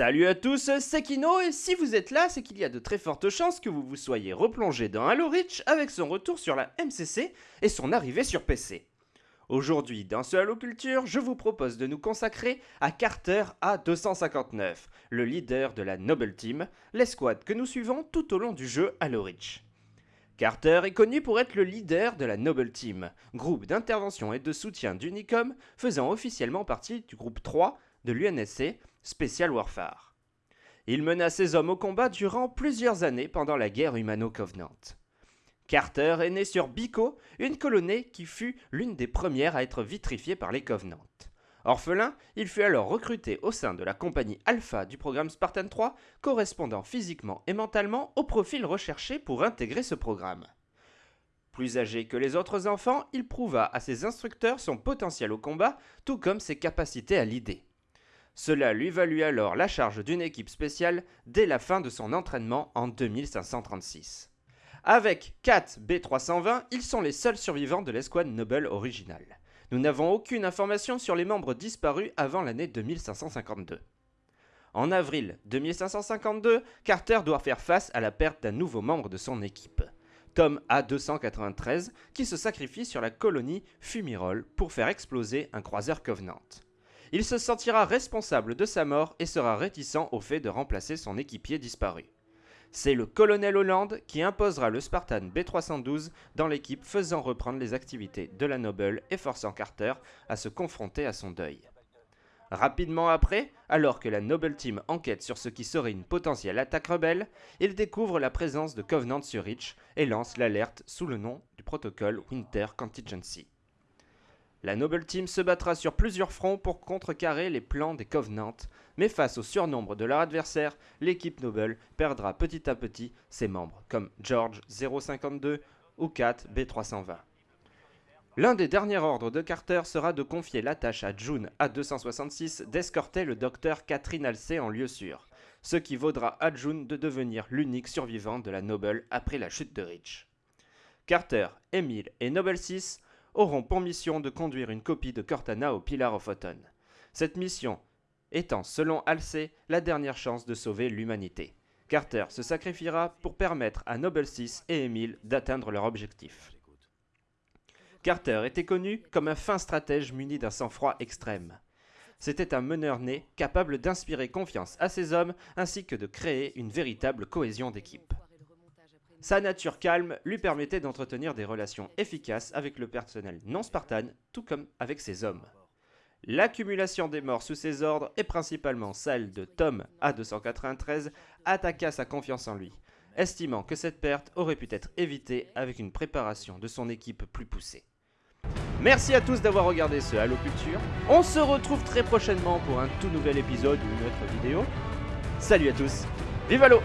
Salut à tous, c'est Kino et si vous êtes là, c'est qu'il y a de très fortes chances que vous vous soyez replongé dans Halo Reach avec son retour sur la MCC et son arrivée sur PC. Aujourd'hui, dans ce Halo Culture, je vous propose de nous consacrer à Carter A259, le leader de la Noble Team, l'escouade que nous suivons tout au long du jeu Halo Reach. Carter est connu pour être le leader de la Noble Team, groupe d'intervention et de soutien d'Unicom faisant officiellement partie du groupe 3 de l'UNSC, Special Warfare. Il mena ses hommes au combat durant plusieurs années pendant la guerre humano-covenant. Carter est né sur Biko, une colonie qui fut l'une des premières à être vitrifiée par les Covenants. Orphelin, il fut alors recruté au sein de la compagnie Alpha du programme Spartan 3, correspondant physiquement et mentalement au profil recherché pour intégrer ce programme. Plus âgé que les autres enfants, il prouva à ses instructeurs son potentiel au combat, tout comme ses capacités à l'idée. Cela lui valut alors la charge d'une équipe spéciale dès la fin de son entraînement en 2536. Avec 4 B320, ils sont les seuls survivants de l'escouade Noble originale. Nous n'avons aucune information sur les membres disparus avant l'année 2552. En avril 2552, Carter doit faire face à la perte d'un nouveau membre de son équipe, Tom A293, qui se sacrifie sur la colonie Fumirol pour faire exploser un croiseur Covenant. Il se sentira responsable de sa mort et sera réticent au fait de remplacer son équipier disparu. C'est le colonel Hollande qui imposera le Spartan B312 dans l'équipe faisant reprendre les activités de la Noble et forçant Carter à se confronter à son deuil. Rapidement après, alors que la Noble Team enquête sur ce qui serait une potentielle attaque rebelle, il découvre la présence de Covenant sur Reach et lance l'alerte sous le nom du protocole Winter Contingency. La Noble Team se battra sur plusieurs fronts pour contrecarrer les plans des Covenants, mais face au surnombre de leur adversaire, l'équipe Noble perdra petit à petit ses membres, comme George 052 ou Kat B320. L'un des derniers ordres de Carter sera de confier la tâche à June A266 d'escorter le docteur Catherine Halsey en lieu sûr, ce qui vaudra à June de devenir l'unique survivant de la Noble après la chute de Rich. Carter, Emile et Noble 6 auront pour mission de conduire une copie de Cortana au Pillar of Autumn. Cette mission étant, selon Halsey, la dernière chance de sauver l'humanité. Carter se sacrifiera pour permettre à Noble 6 et Emile d'atteindre leur objectif. Carter était connu comme un fin stratège muni d'un sang-froid extrême. C'était un meneur né capable d'inspirer confiance à ses hommes ainsi que de créer une véritable cohésion d'équipe. Sa nature calme lui permettait d'entretenir des relations efficaces avec le personnel non spartan, tout comme avec ses hommes. L'accumulation des morts sous ses ordres, et principalement celle de Tom A293, attaqua sa confiance en lui, estimant que cette perte aurait pu être évitée avec une préparation de son équipe plus poussée. Merci à tous d'avoir regardé ce Halo Culture. On se retrouve très prochainement pour un tout nouvel épisode ou une autre vidéo. Salut à tous, vive Halo